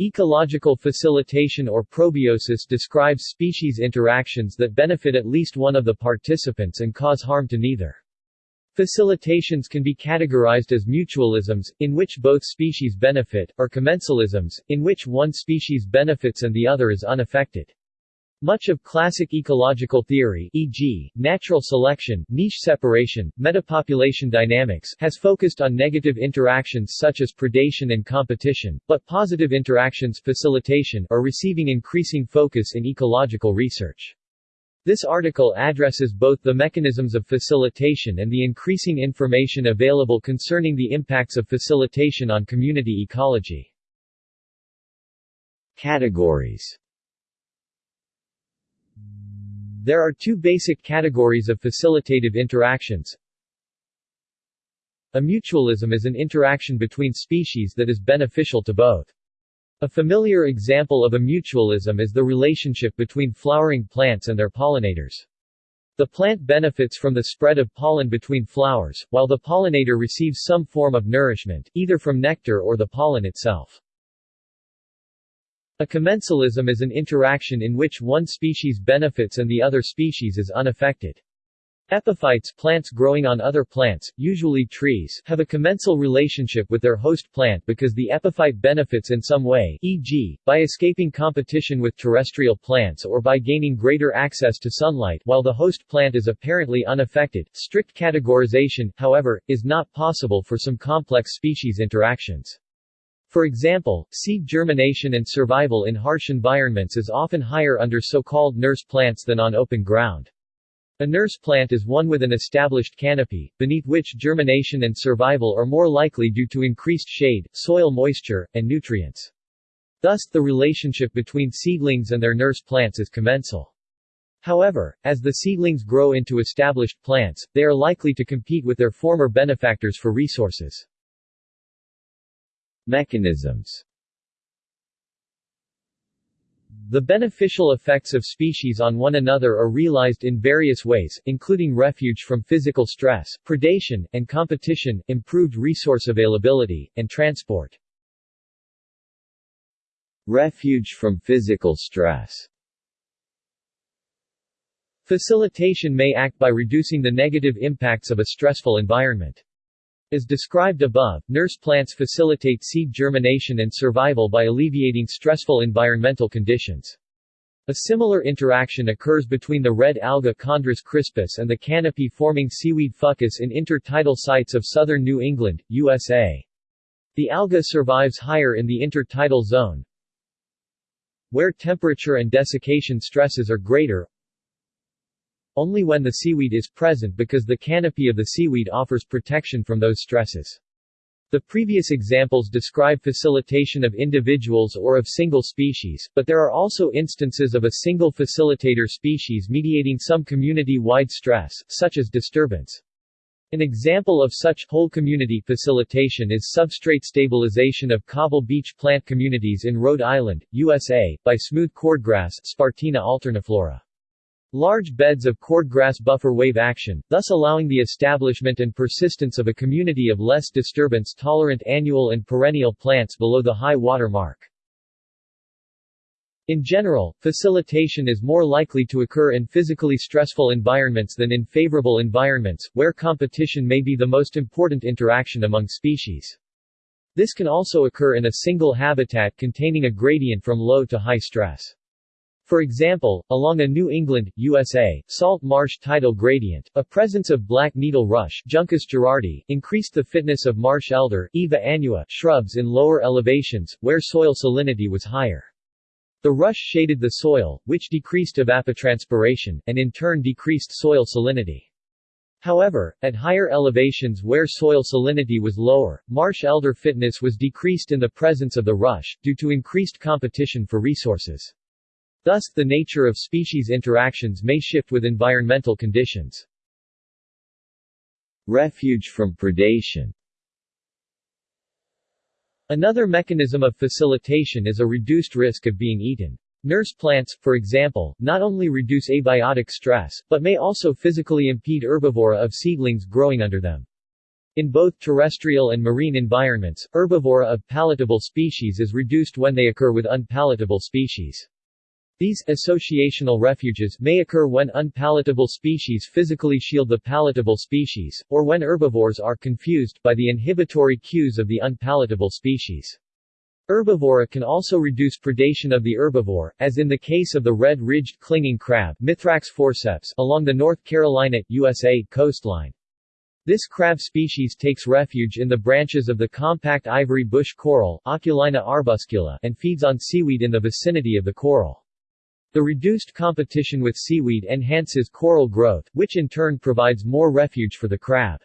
Ecological facilitation or probiosis describes species interactions that benefit at least one of the participants and cause harm to neither. Facilitations can be categorized as mutualisms, in which both species benefit, or commensalisms, in which one species benefits and the other is unaffected. Much of classic ecological theory e.g., natural selection, niche separation, metapopulation dynamics has focused on negative interactions such as predation and competition, but positive interactions facilitation are receiving increasing focus in ecological research. This article addresses both the mechanisms of facilitation and the increasing information available concerning the impacts of facilitation on community ecology. Categories There are two basic categories of facilitative interactions. A mutualism is an interaction between species that is beneficial to both. A familiar example of a mutualism is the relationship between flowering plants and their pollinators. The plant benefits from the spread of pollen between flowers, while the pollinator receives some form of nourishment, either from nectar or the pollen itself. A commensalism is an interaction in which one species benefits and the other species is unaffected. Epiphytes plants growing on other plants, usually trees, have a commensal relationship with their host plant because the epiphyte benefits in some way e.g., by escaping competition with terrestrial plants or by gaining greater access to sunlight while the host plant is apparently unaffected. Strict categorization, however, is not possible for some complex species interactions. For example, seed germination and survival in harsh environments is often higher under so-called nurse plants than on open ground. A nurse plant is one with an established canopy, beneath which germination and survival are more likely due to increased shade, soil moisture, and nutrients. Thus, the relationship between seedlings and their nurse plants is commensal. However, as the seedlings grow into established plants, they are likely to compete with their former benefactors for resources. Mechanisms the beneficial effects of species on one another are realized in various ways, including refuge from physical stress, predation, and competition, improved resource availability, and transport. Refuge from physical stress Facilitation may act by reducing the negative impacts of a stressful environment. As described above, nurse plants facilitate seed germination and survival by alleviating stressful environmental conditions. A similar interaction occurs between the red alga Chondrus crispus and the canopy-forming seaweed fucus in intertidal sites of southern New England, USA. The alga survives higher in the intertidal zone, where temperature and desiccation stresses are greater, only when the seaweed is present because the canopy of the seaweed offers protection from those stresses. The previous examples describe facilitation of individuals or of single species, but there are also instances of a single facilitator species mediating some community-wide stress, such as disturbance. An example of such whole community facilitation is substrate stabilization of cobble beach plant communities in Rhode Island, USA, by smooth cordgrass Spartina alterniflora. Large beds of cordgrass buffer wave action, thus allowing the establishment and persistence of a community of less disturbance-tolerant annual and perennial plants below the high water mark. In general, facilitation is more likely to occur in physically stressful environments than in favorable environments, where competition may be the most important interaction among species. This can also occur in a single habitat containing a gradient from low to high stress. For example, along a New England, USA, salt marsh tidal gradient, a presence of black needle rush Juncus gerardi, increased the fitness of marsh elder Iva annua shrubs in lower elevations, where soil salinity was higher. The rush shaded the soil, which decreased evapotranspiration, and in turn decreased soil salinity. However, at higher elevations where soil salinity was lower, marsh elder fitness was decreased in the presence of the rush, due to increased competition for resources. Thus, the nature of species interactions may shift with environmental conditions. Refuge from predation Another mechanism of facilitation is a reduced risk of being eaten. Nurse plants, for example, not only reduce abiotic stress, but may also physically impede herbivory of seedlings growing under them. In both terrestrial and marine environments, herbivory of palatable species is reduced when they occur with unpalatable species. These associational refuges may occur when unpalatable species physically shield the palatable species, or when herbivores are confused by the inhibitory cues of the unpalatable species. Herbivory can also reduce predation of the herbivore, as in the case of the red-ridged clinging crab Mithrax forceps along the North Carolina, USA, coastline. This crab species takes refuge in the branches of the compact ivory bush coral Oculina arbuscula and feeds on seaweed in the vicinity of the coral. The reduced competition with seaweed enhances coral growth, which in turn provides more refuge for the crab.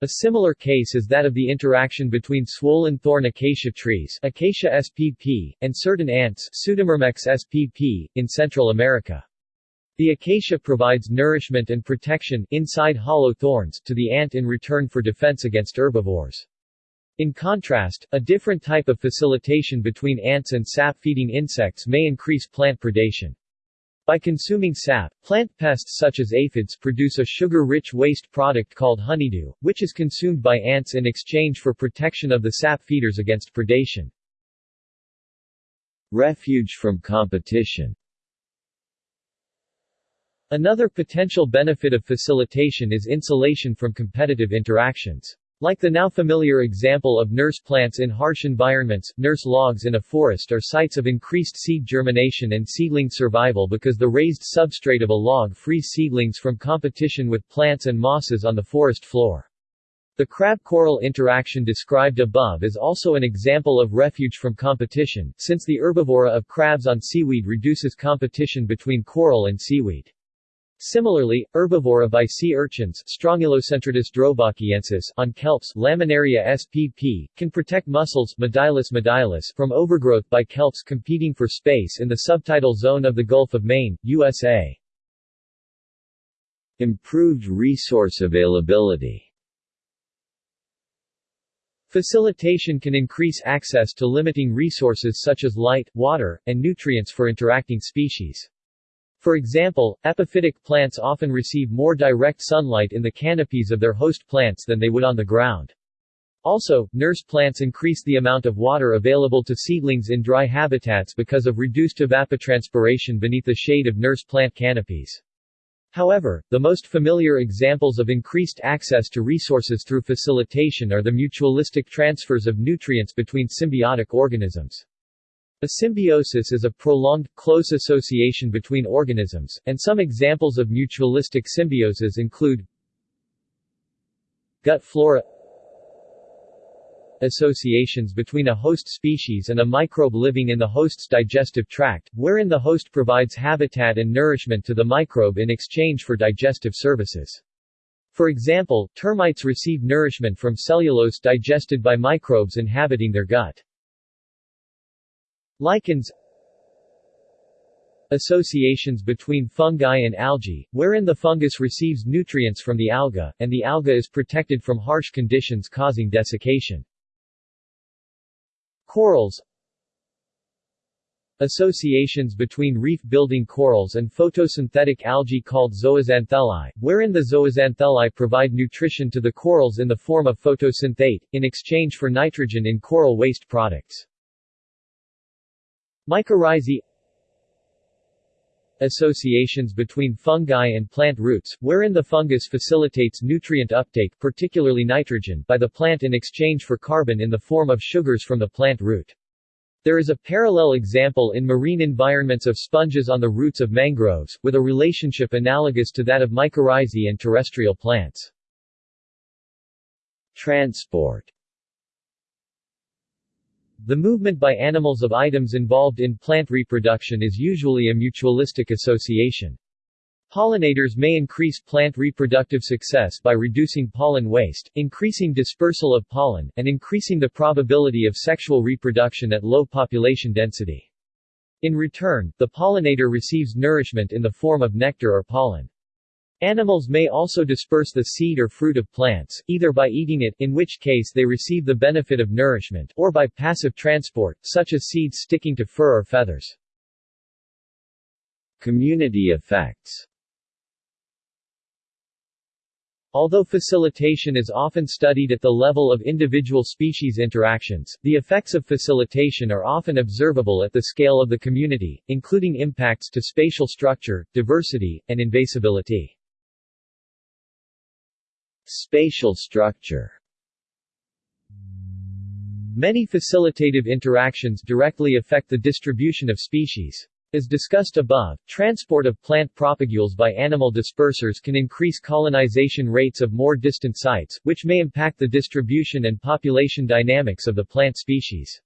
A similar case is that of the interaction between swollen thorn acacia trees Acacia spp, and certain ants Pseudomyrmex spp, in Central America. The acacia provides nourishment and protection inside hollow thorns to the ant in return for defense against herbivores. In contrast, a different type of facilitation between ants and sap-feeding insects may increase plant predation. By consuming sap, plant pests such as aphids produce a sugar-rich waste product called honeydew, which is consumed by ants in exchange for protection of the sap feeders against predation. Refuge from competition Another potential benefit of facilitation is insulation from competitive interactions. Like the now familiar example of nurse plants in harsh environments, nurse logs in a forest are sites of increased seed germination and seedling survival because the raised substrate of a log frees seedlings from competition with plants and mosses on the forest floor. The crab-coral interaction described above is also an example of refuge from competition, since the herbivory of crabs on seaweed reduces competition between coral and seaweed. Similarly, herbivory by sea urchins on kelps Laminaria spp, can protect mussels Mytilus edulis from overgrowth by kelps competing for space in the subtidal zone of the Gulf of Maine, USA. Improved resource availability Facilitation can increase access to limiting resources such as light, water, and nutrients for interacting species. For example, epiphytic plants often receive more direct sunlight in the canopies of their host plants than they would on the ground. Also, nurse plants increase the amount of water available to seedlings in dry habitats because of reduced evapotranspiration beneath the shade of nurse plant canopies. However, the most familiar examples of increased access to resources through facilitation are the mutualistic transfers of nutrients between symbiotic organisms. A symbiosis is a prolonged, close association between organisms, and some examples of mutualistic symbioses include gut flora associations between a host species and a microbe living in the host's digestive tract, wherein the host provides habitat and nourishment to the microbe in exchange for digestive services. For example, termites receive nourishment from cellulose digested by microbes inhabiting their gut. Lichens Associations between fungi and algae, wherein the fungus receives nutrients from the alga, and the alga is protected from harsh conditions causing desiccation. Corals Associations between reef-building corals and photosynthetic algae called zooxanthellae, wherein the zooxanthellae provide nutrition to the corals in the form of photosynthate, in exchange for nitrogen in coral waste products. Mycorrhizae Associations between fungi and plant roots, wherein the fungus facilitates nutrient uptake particularly nitrogen by the plant in exchange for carbon in the form of sugars from the plant root. There is a parallel example in marine environments of sponges on the roots of mangroves, with a relationship analogous to that of mycorrhizae and terrestrial plants. Transport the movement by animals of items involved in plant reproduction is usually a mutualistic association. Pollinators may increase plant reproductive success by reducing pollen waste, increasing dispersal of pollen, and increasing the probability of sexual reproduction at low population density. In return, the pollinator receives nourishment in the form of nectar or pollen. Animals may also disperse the seed or fruit of plants, either by eating it, in which case they receive the benefit of nourishment, or by passive transport, such as seeds sticking to fur or feathers. Community effects Although facilitation is often studied at the level of individual species interactions, the effects of facilitation are often observable at the scale of the community, including impacts to spatial structure, diversity, and invasibility. Spatial structure Many facilitative interactions directly affect the distribution of species. As discussed above, transport of plant propagules by animal dispersers can increase colonization rates of more distant sites, which may impact the distribution and population dynamics of the plant species.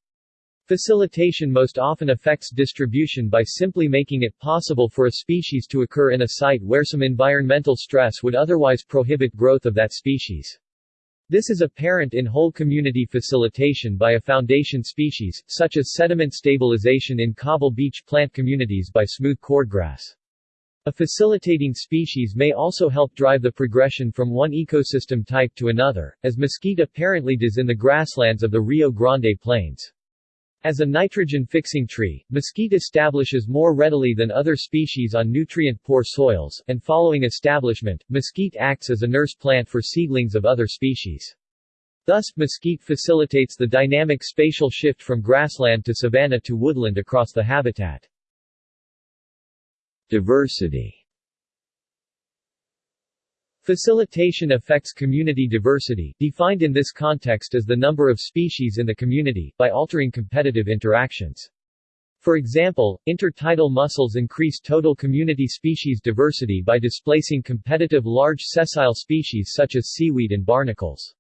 Facilitation most often affects distribution by simply making it possible for a species to occur in a site where some environmental stress would otherwise prohibit growth of that species. This is apparent in whole community facilitation by a foundation species, such as sediment stabilization in cobble beach plant communities by smooth cordgrass. A facilitating species may also help drive the progression from one ecosystem type to another, as mesquite apparently does in the grasslands of the Rio Grande Plains. As a nitrogen-fixing tree, mesquite establishes more readily than other species on nutrient-poor soils, and following establishment, mesquite acts as a nurse plant for seedlings of other species. Thus, mesquite facilitates the dynamic spatial shift from grassland to savanna to woodland across the habitat. Diversity Facilitation affects community diversity, defined in this context as the number of species in the community, by altering competitive interactions. For example, intertidal mussels increase total community species diversity by displacing competitive large sessile species such as seaweed and barnacles.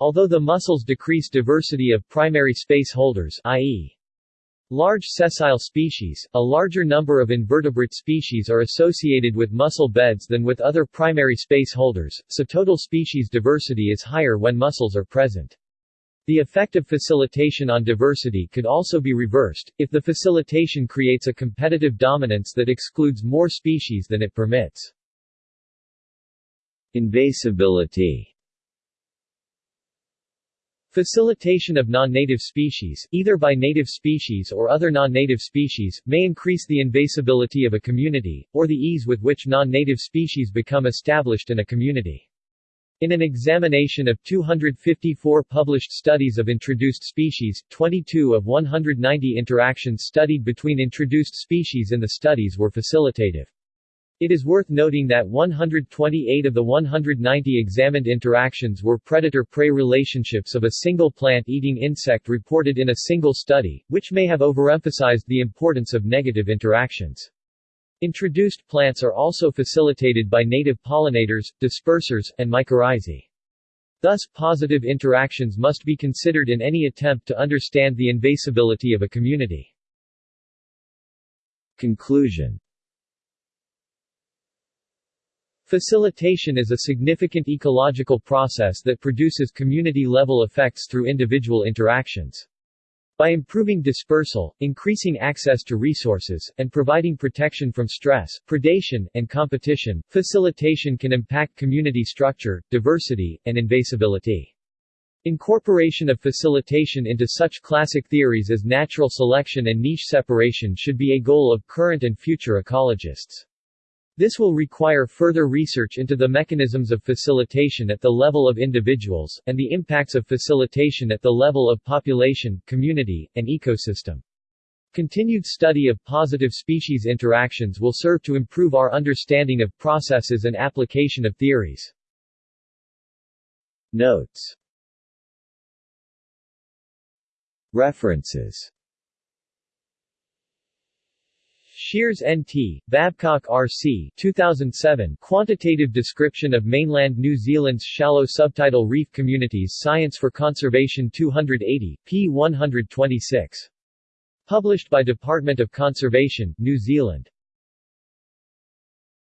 Although the mussels decrease diversity of primary space holders i.e. Large sessile species, a larger number of invertebrate species are associated with mussel beds than with other primary space holders, so total species diversity is higher when mussels are present. The effect of facilitation on diversity could also be reversed, if the facilitation creates a competitive dominance that excludes more species than it permits. Invasibility Facilitation of non-native species, either by native species or other non-native species, may increase the invasibility of a community, or the ease with which non-native species become established in a community. In an examination of 254 published studies of introduced species, 22 of 190 interactions studied between introduced species in the studies were facilitative. It is worth noting that 128 of the 190 examined interactions were predator-prey relationships of a single plant-eating insect reported in a single study, which may have overemphasized the importance of negative interactions. Introduced plants are also facilitated by native pollinators, dispersers, and mycorrhizae. Thus, positive interactions must be considered in any attempt to understand the invasibility of a community. Conclusion Facilitation is a significant ecological process that produces community-level effects through individual interactions. By improving dispersal, increasing access to resources, and providing protection from stress, predation, and competition, facilitation can impact community structure, diversity, and invasibility. Incorporation of facilitation into such classic theories as natural selection and niche separation should be a goal of current and future ecologists. This will require further research into the mechanisms of facilitation at the level of individuals, and the impacts of facilitation at the level of population, community, and ecosystem. Continued study of positive species interactions will serve to improve our understanding of processes and application of theories. Notes References Shears N.T., Babcock R.C. 2007 Quantitative Description of Mainland New Zealand's Shallow Subtidal Reef Communities Science for Conservation 280, p. 126. Published by Department of Conservation, New Zealand.